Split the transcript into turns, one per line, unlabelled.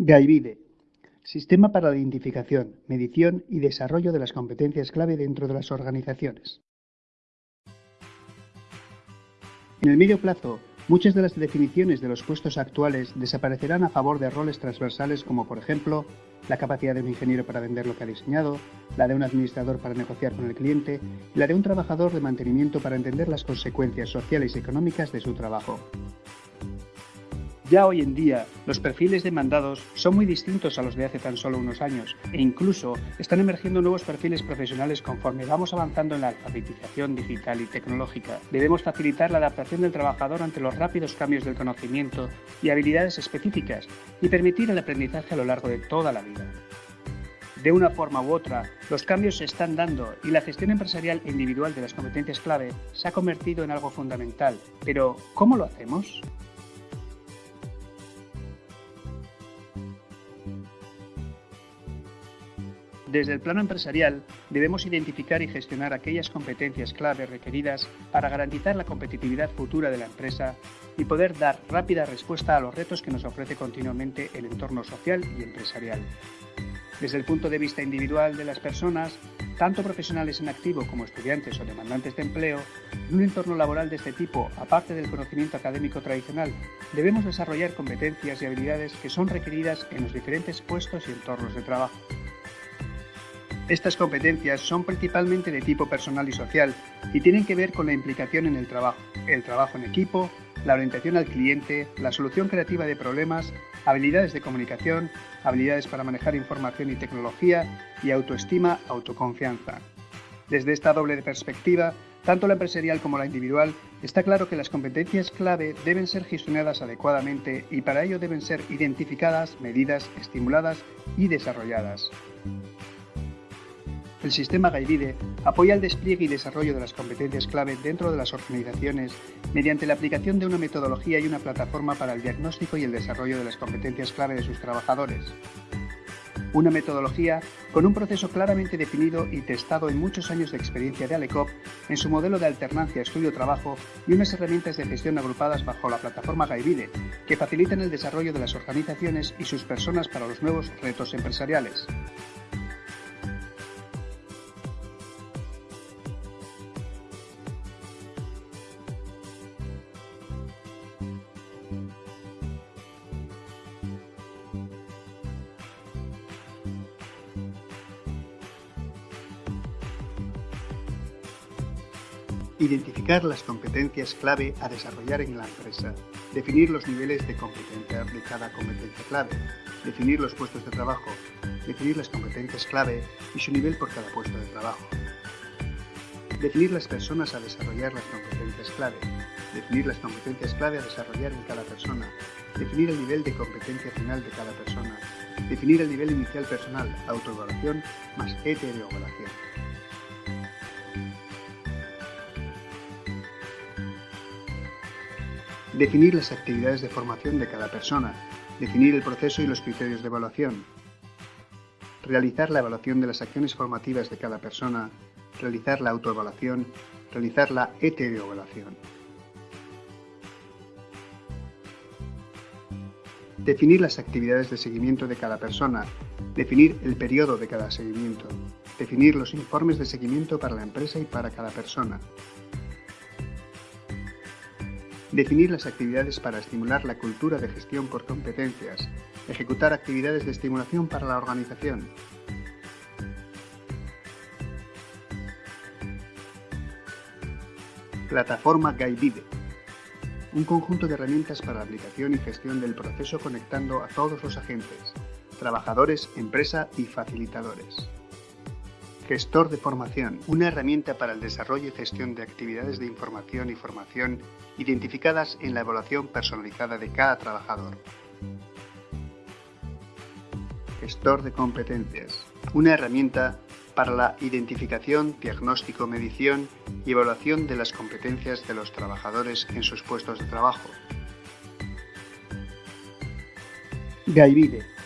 Gaivide, Sistema para la identificación, medición y desarrollo de las competencias clave dentro de las organizaciones. En el medio plazo, muchas de las definiciones de los puestos actuales desaparecerán a favor de roles transversales como por ejemplo la capacidad de un ingeniero para vender lo que ha diseñado, la de un administrador para negociar con el cliente y la de un trabajador de mantenimiento para entender las consecuencias sociales y económicas de su trabajo. Ya hoy en día, los perfiles demandados son muy distintos a los de hace tan solo unos años e incluso están emergiendo nuevos perfiles profesionales conforme vamos avanzando en la alfabetización digital y tecnológica. Debemos facilitar la adaptación del trabajador ante los rápidos cambios del conocimiento y habilidades específicas y permitir el aprendizaje a lo largo de toda la vida. De una forma u otra, los cambios se están dando y la gestión empresarial individual de las competencias clave se ha convertido en algo fundamental. Pero, ¿cómo lo hacemos? Desde el plano empresarial, debemos identificar y gestionar aquellas competencias clave requeridas para garantizar la competitividad futura de la empresa y poder dar rápida respuesta a los retos que nos ofrece continuamente el entorno social y empresarial. Desde el punto de vista individual de las personas, tanto profesionales en activo como estudiantes o demandantes de empleo, en un entorno laboral de este tipo, aparte del conocimiento académico tradicional, debemos desarrollar competencias y habilidades que son requeridas en los diferentes puestos y entornos de trabajo. Estas competencias son principalmente de tipo personal y social y tienen que ver con la implicación en el trabajo, el trabajo en equipo, la orientación al cliente, la solución creativa de problemas, habilidades de comunicación, habilidades para manejar información y tecnología y autoestima, autoconfianza. Desde esta doble perspectiva, tanto la empresarial como la individual, está claro que las competencias clave deben ser gestionadas adecuadamente y para ello deben ser identificadas, medidas, estimuladas y desarrolladas. El sistema Gaivide apoya el despliegue y desarrollo de las competencias clave dentro de las organizaciones mediante la aplicación de una metodología y una plataforma para el diagnóstico y el desarrollo de las competencias clave de sus trabajadores. Una metodología con un proceso claramente definido y testado en muchos años de experiencia de Alecop en su modelo de alternancia estudio-trabajo y unas herramientas de gestión agrupadas bajo la plataforma Gaivide que facilitan el desarrollo de las organizaciones y sus personas para los nuevos retos empresariales. Identificar las competencias clave a desarrollar en la empresa. Definir los niveles de competencia de cada competencia clave. Definir los puestos de trabajo. Definir las competencias clave y su nivel por cada puesto de trabajo. Definir las personas a desarrollar las competencias clave. Definir las competencias clave a desarrollar en cada persona. Definir el nivel de competencia final de cada persona. Definir el nivel inicial personal, autoevaluación más heteroevaluación. Definir las actividades de formación de cada persona. Definir el proceso y los criterios de evaluación. Realizar la evaluación de las acciones formativas de cada persona. Realizar la autoevaluación. Realizar la heteroevaluación. Definir las actividades de seguimiento de cada persona. Definir el periodo de cada seguimiento. Definir los informes de seguimiento para la empresa y para cada persona. Definir las actividades para estimular la cultura de gestión por competencias. Ejecutar actividades de estimulación para la organización. Plataforma Guidide. Un conjunto de herramientas para la aplicación y gestión del proceso conectando a todos los agentes, trabajadores, empresa y facilitadores. Gestor de formación, una herramienta para el desarrollo y gestión de actividades de información y formación identificadas en la evaluación personalizada de cada trabajador. Gestor de competencias, una herramienta para la identificación, diagnóstico, medición y evaluación de las competencias de los trabajadores en sus puestos de trabajo.
Gaivide